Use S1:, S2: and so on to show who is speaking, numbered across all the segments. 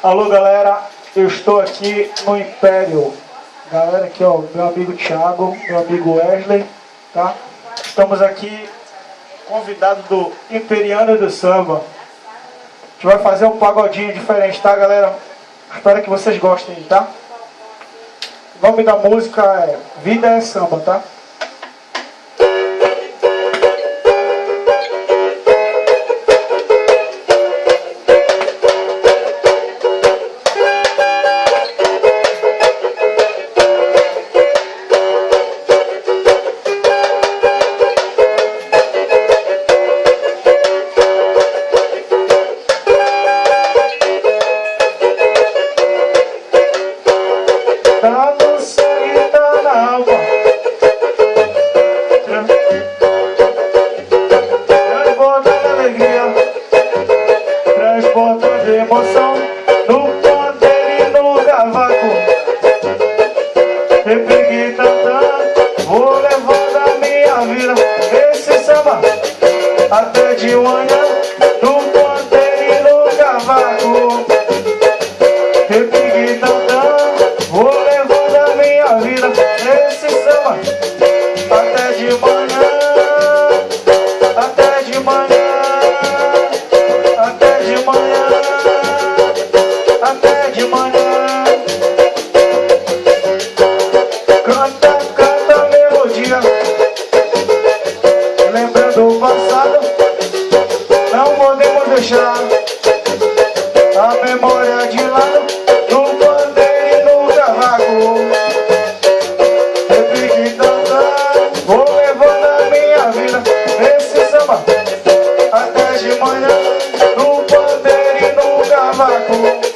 S1: Alô, galera, eu estou aqui no Império. Galera, aqui, ó, meu amigo Thiago, meu amigo Wesley, tá? Estamos aqui, convidado do Imperiano do Samba. A gente vai fazer um pagodinho diferente, tá, galera? Espero que vocês gostem, tá? O nome da música é Vida é Samba, tá? emoção no a memória de lá No bandeiro nunca vagou Sempre que cantar, vou levando a minha vida Nesse samba, até de manhã No bandeiro nunca vagou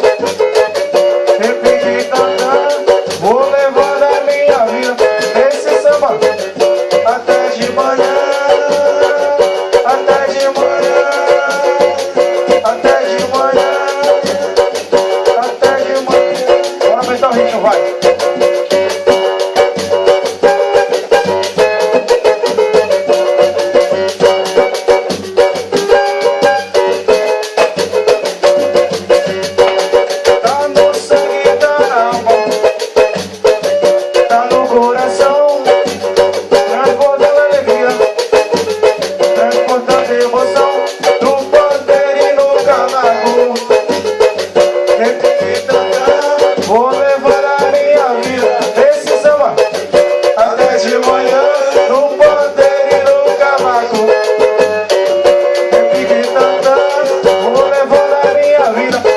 S1: get up.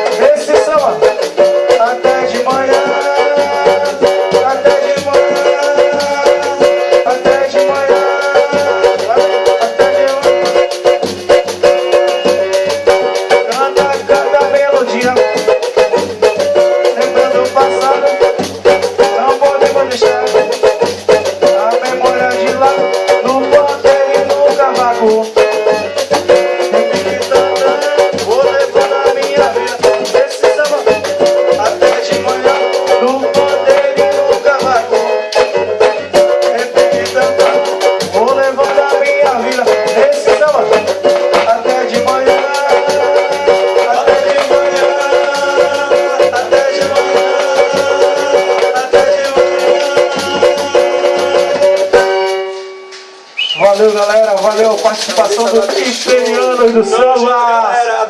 S1: Valeu, galera. Valeu a participação dos Cristianos do Samba.
S2: Galera,